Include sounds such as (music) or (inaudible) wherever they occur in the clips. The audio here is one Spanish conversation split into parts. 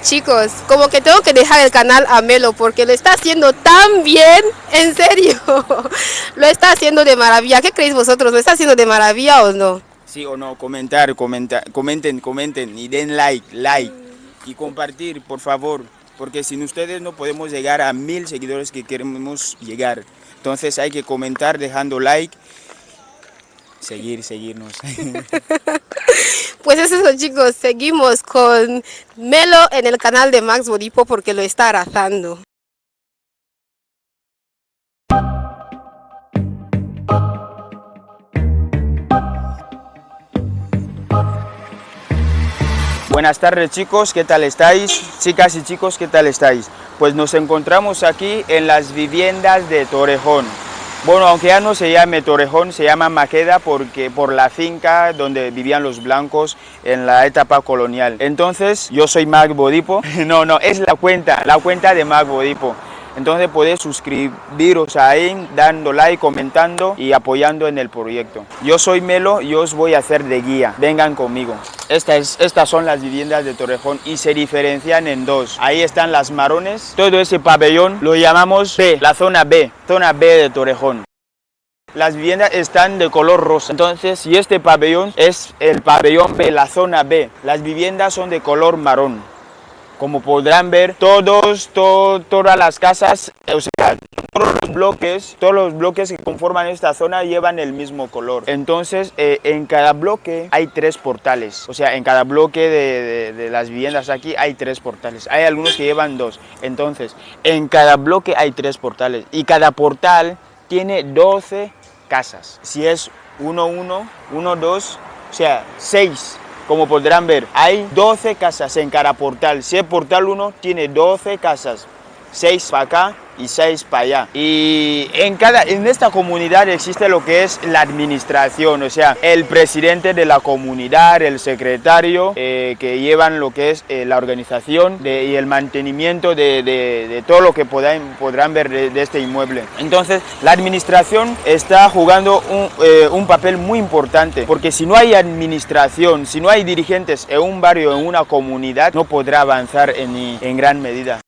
Chicos, como que tengo que dejar el canal a Melo porque lo está haciendo tan bien, en serio, (laughs) lo está haciendo de maravilla. ¿Qué creéis vosotros? ¿Lo está haciendo de maravilla o no? Sí o no, comentar, comentar, comenten, comenten y den like, like y compartir, por favor, porque sin ustedes no podemos llegar a mil seguidores que queremos llegar. Entonces hay que comentar dejando like, seguir, seguirnos. (laughs) Pues eso chicos, seguimos con Melo en el canal de Max Bodipo porque lo está arrasando. Buenas tardes chicos, ¿qué tal estáis? Chicas y chicos, ¿qué tal estáis? Pues nos encontramos aquí en las viviendas de Torrejón. Bueno, aunque ya no se llame Torrejón, se llama Maqueda porque, por la finca donde vivían los blancos en la etapa colonial. Entonces, yo soy Mac Bodipo. (laughs) No, no, es la cuenta, la cuenta de Mac Bodipo. Entonces podéis suscribiros ahí, dando like, comentando y apoyando en el proyecto. Yo soy Melo y os voy a hacer de guía. Vengan conmigo. Estas, estas son las viviendas de Torrejón y se diferencian en dos. Ahí están las marones. Todo ese pabellón lo llamamos B, la zona B, zona B de Torrejón. Las viviendas están de color rosa, entonces si este pabellón es el pabellón B, la zona B, las viviendas son de color marrón. Como podrán ver, todos, todas las casas, o sea, todos los bloques, todos los bloques que conforman esta zona llevan el mismo color. Entonces, eh, en cada bloque hay tres portales. O sea, en cada bloque de, de, las viviendas aquí hay tres portales. Hay algunos que llevan dos. Entonces, en cada bloque hay tres portales. Y cada portal tiene 12 casas. Si es 1, 1, 1, 2, o sea, 6 como podrán ver, hay 12 casas en cada portal. Si el portal 1 tiene 12 casas, 6 para acá y 6 para allá. Y en, cada, en esta comunidad existe lo que es la administración, o sea, el presidente de la comunidad, el secretario, eh, que llevan lo que es eh, la organización y el mantenimiento de, de, todo lo que podrán, podrán ver de, este inmueble. Entonces, la administración está jugando un, eh, un, papel muy importante, porque si no hay administración, si no hay dirigentes en un barrio, en una comunidad, no podrá avanzar en, en gran medida.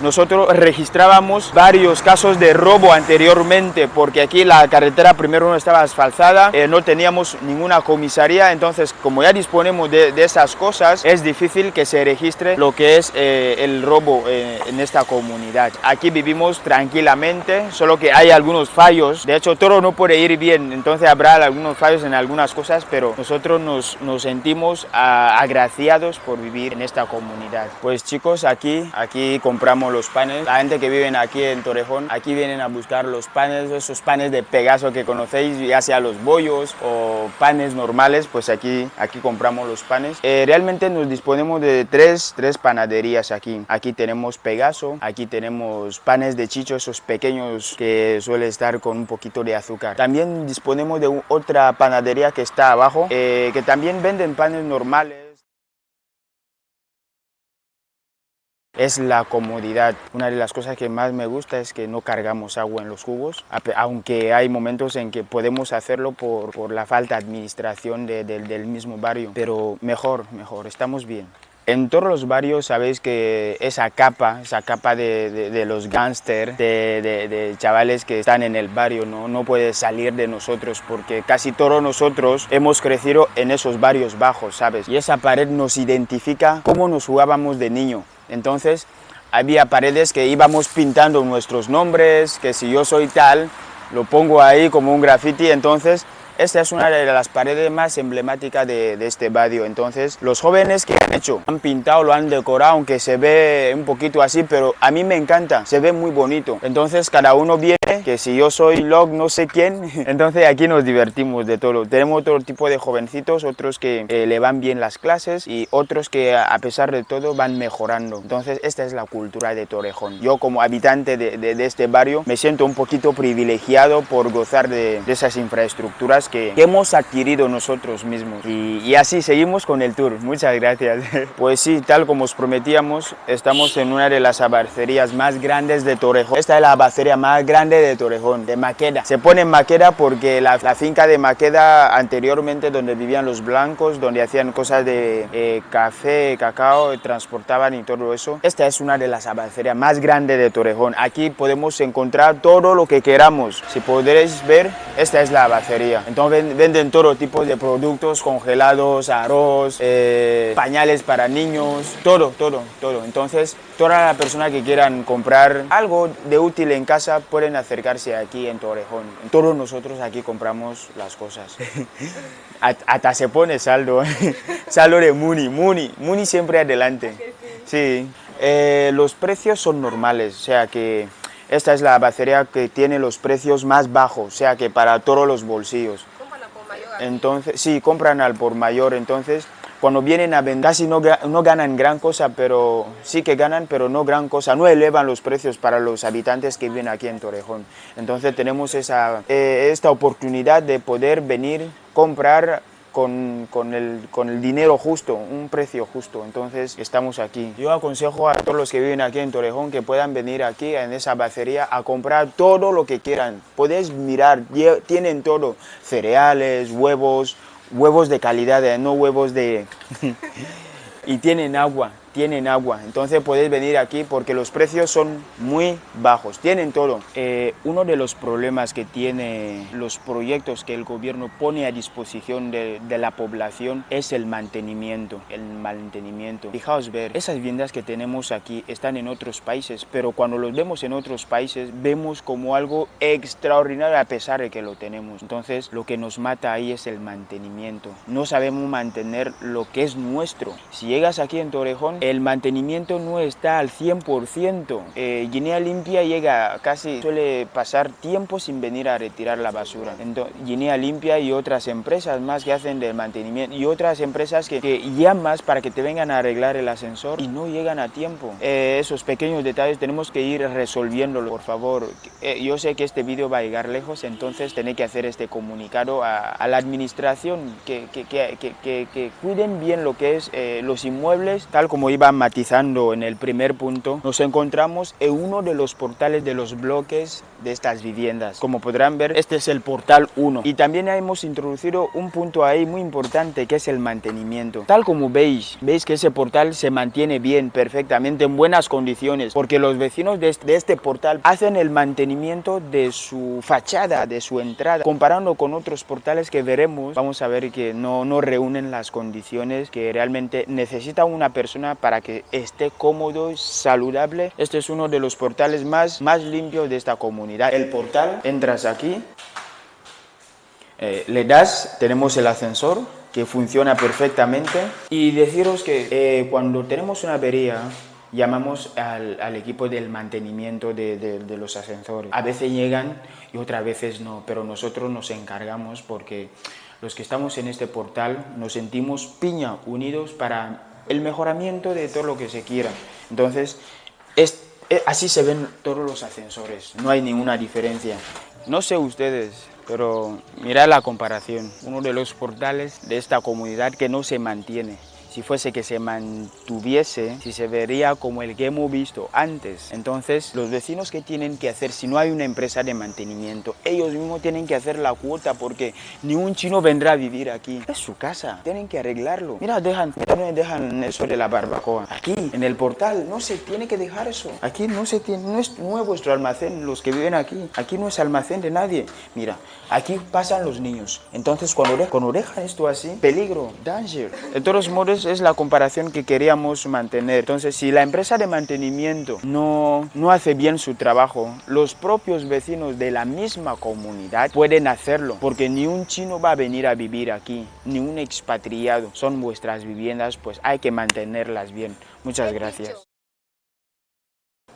Nosotros registrábamos varios casos de robo anteriormente porque aquí la carretera primero no estaba asfaltada, eh, no teníamos ninguna comisaría, entonces como ya disponemos de, esas cosas es difícil que se registre lo que es eh, el robo eh, en esta comunidad. Aquí vivimos tranquilamente, solo que hay algunos fallos, de hecho todo no puede ir bien, entonces habrá algunos fallos en algunas cosas, pero nosotros nos, sentimos ah, agraciados por vivir en esta comunidad. Pues chicos, aquí, aquí compramos los panes. La gente que vive aquí en Torrejón, aquí vienen a buscar los panes, esos panes de Pegaso que conocéis, ya sea los bollos o panes normales, pues aquí, aquí compramos los panes. Eh, realmente nos disponemos de tres, tres panaderías aquí. Aquí tenemos Pegaso, aquí tenemos panes de chicho, esos pequeños que suele estar con un poquito de azúcar. También disponemos de otra panadería que está abajo, eh, que también venden panes normales. Es la comodidad. Una de las cosas que más me gusta es que no cargamos agua en los jugos, aunque hay momentos en que podemos hacerlo por, por la falta de administración del mismo barrio, pero mejor, mejor, estamos bien. En todos los barrios sabéis que esa capa, esa capa de, de, los gángsters, de, de, chavales que están en el barrio, ¿no? no puede salir de nosotros porque casi todos nosotros hemos crecido en esos barrios bajos, ¿sabes? Y esa pared nos identifica cómo nos jugábamos de niño. Entonces había paredes que íbamos pintando nuestros nombres, que si yo soy tal, lo pongo ahí como un graffiti, entonces esta es una de las paredes más emblemáticas de, este barrio. Entonces, los jóvenes que han hecho, han pintado, lo han decorado, aunque se ve un poquito así, pero a mí me encanta, se ve muy bonito. Entonces, cada uno viene, que si yo soy log no sé quién, (laughs) entonces aquí nos divertimos de todo. Tenemos otro tipo de jovencitos, otros que eh, le van bien las clases y otros que a pesar de todo van mejorando. Entonces, esta es la cultura de Torrejón. Yo como habitante de, este barrio me siento un poquito privilegiado por gozar de esas infraestructuras que, hemos adquirido nosotros mismos. Y, y, así seguimos con el tour. Muchas gracias. (laughs) Pues sí, tal como os prometíamos, estamos en una de las abacerías más grandes de Torrejón. Esta es la abacería más grande de Torrejón, de Maqueda. Se pone en Maqueda porque la, la finca de Maqueda anteriormente donde vivían los blancos, donde hacían cosas de eh, café, cacao, transportaban y todo eso. Esta es una de las abacerías más grandes de Torrejón. Aquí podemos encontrar todo lo que queramos. Si podréis ver, esta es la abacería. Entonces venden todo tipo de productos congelados, arroz, eh, pañales para niños, todo, todo, todo. Entonces, toda la persona que quieran comprar algo de útil en casa pueden acercarse aquí en Torrejón. Todos nosotros aquí compramos las cosas. (laughs) Hasta se pone saldo, (laughs) saldo de Muni, Muni, Muni siempre adelante. Sí, eh, los precios son normales, o sea que esta es la abacería que tiene los precios más bajos, o sea que para todos los bolsillos. ¿Compran al por mayor? Entonces, sí, compran al por mayor, entonces cuando vienen a vender casi no, no, ganan gran cosa, pero sí que ganan, pero no gran cosa, no elevan los precios para los habitantes que viven aquí en Torrejón. Entonces tenemos esa, eh, esta oportunidad de poder venir, comprar con, con, el, con, el, dinero justo, un precio justo, entonces estamos aquí. Yo aconsejo a todos los que viven aquí en Torrejón que puedan venir aquí en esa bacería a comprar todo lo que quieran. Podéis mirar, tienen todo, cereales, huevos, huevos de calidad, eh, no huevos de... (laughs) y tienen agua, tienen agua. Entonces podéis venir aquí porque los precios son muy bajos, tienen todo. Eh, uno de los problemas que tiene los proyectos que el gobierno pone a disposición de, de, la población es el mantenimiento, el mantenimiento. Fijaos ver, esas viviendas que tenemos aquí están en otros países, pero cuando los vemos en otros países vemos como algo extraordinario a pesar de que lo tenemos. Entonces lo que nos mata ahí es el mantenimiento. No sabemos mantener lo que es nuestro. Si llegas aquí en Torrejón, el mantenimiento no está al 100%. Eh, Guinea Limpia llega casi, suele pasar tiempo sin venir a retirar la basura. Entonces, Guinea Limpia y otras empresas más que hacen del mantenimiento y otras empresas que, que llamas para que te vengan a arreglar el ascensor y no llegan a tiempo. Eh, esos pequeños detalles tenemos que ir resolviéndolo, por favor. Eh, yo sé que este vídeo va a llegar lejos, entonces tenéis que hacer este comunicado a, a la administración, que, que, que, cuiden bien lo que es eh, los inmuebles, tal como iba matizando en el primer punto, nos encontramos en uno de los portales de los bloques de estas viviendas. Como podrán ver, este es el portal 1 y también hemos introducido un punto ahí muy importante que es el mantenimiento. Tal como veis, veis que ese portal se mantiene bien, perfectamente, en buenas condiciones, porque los vecinos de este, este portal hacen el mantenimiento de su fachada, de su entrada. Comparando con otros portales que veremos, vamos a ver que no, no reúnen las condiciones que realmente necesita una persona para que esté cómodo saludable. Este es uno de los portales más, más limpios de esta comunidad. El portal, entras aquí, eh, le das, tenemos el ascensor que funciona perfectamente y deciros que eh, cuando tenemos una avería llamamos al, al, equipo del mantenimiento de, de, de, los ascensores. A veces llegan y otras veces no, pero nosotros nos encargamos porque los que estamos en este portal nos sentimos piña unidos para el mejoramiento de todo lo que se quiera. Entonces, es, es, así se ven todos los ascensores, no hay ninguna diferencia. No sé ustedes, pero mirad la comparación. Uno de los portales de esta comunidad que no se mantiene si fuese que se mantuviese, si se vería como el que hemos visto antes. Entonces, los vecinos que tienen que hacer, si no hay una empresa de mantenimiento, ellos mismos tienen que hacer la cuota porque ni un chino vendrá a vivir aquí. Es su casa, tienen que arreglarlo. Mira, dejan, dejan eso de la barbacoa. Aquí, en el portal, no se tiene que dejar eso. Aquí no se tiene, no es, no es vuestro almacén, los que viven aquí. Aquí no es almacén de nadie. Mira, aquí pasan los niños. Entonces, cuando, cuando dejan esto así, peligro, danger. De todos modos, es la comparación que queríamos mantener. Entonces, si la empresa de mantenimiento no, no hace bien su trabajo, los propios vecinos de la misma comunidad pueden hacerlo, porque ni un chino va a venir a vivir aquí, ni un expatriado. Son vuestras viviendas, pues hay que mantenerlas bien. Muchas gracias.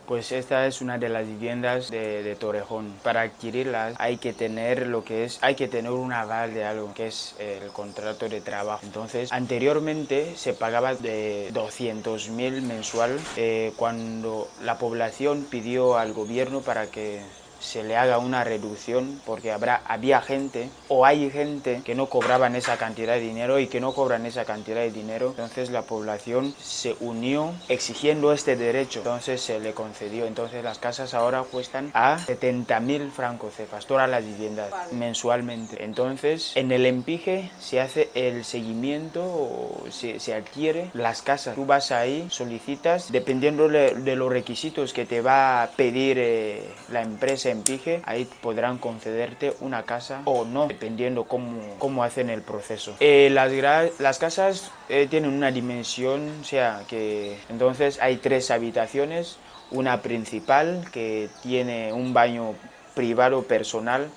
Pues esta es una de las viviendas de, de, Torrejón. Para adquirirlas hay que tener lo que es, hay que tener un aval de algo, que es el contrato de trabajo. Entonces, anteriormente se pagaba de 200 mil mensual eh, cuando la población pidió al gobierno para que se le haga una reducción porque habrá, había gente o hay gente que no cobraban esa cantidad de dinero y que no cobran esa cantidad de dinero. Entonces la población se unió exigiendo este derecho. Entonces se le concedió. Entonces las casas ahora cuestan a 70.000 francos cefas, todas las viviendas mensualmente. Entonces en el empije se hace el seguimiento o se, se adquiere las casas. Tú vas ahí, solicitas, dependiendo de, de los requisitos que te va a pedir eh, la empresa empije, ahí podrán concederte una casa o no, dependiendo cómo, cómo hacen el proceso. Eh, las, las casas eh, tienen una dimensión, o sea, que entonces hay tres habitaciones, una principal que tiene un baño privado personal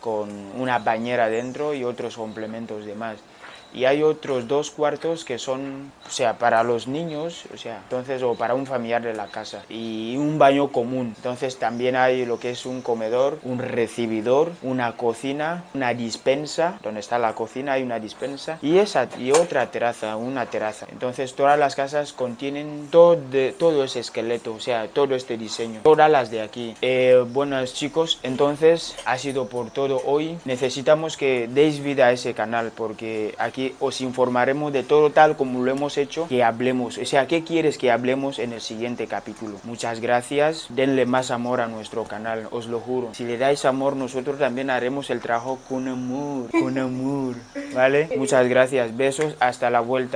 con una bañera dentro y otros complementos demás y hay otros dos cuartos que son, o sea, para los niños, o sea, entonces, o para un familiar de la casa, y un baño común. Entonces también hay lo que es un comedor, un recibidor, una cocina, una dispensa, donde está la cocina hay una dispensa, y esa, y otra terraza, una terraza. Entonces todas las casas contienen todo, todo ese esqueleto, o sea, todo este diseño, todas las de aquí. Eh, buenos chicos, entonces ha sido por todo hoy. Necesitamos que deis vida a ese canal, porque aquí os informaremos de todo tal como lo hemos hecho, que hablemos. O sea, ¿qué quieres que hablemos en el siguiente capítulo? Muchas gracias, denle más amor a nuestro canal, os lo juro. Si le dais amor, nosotros también haremos el trabajo con amor, con amor, ¿vale? Muchas gracias, besos, hasta la vuelta.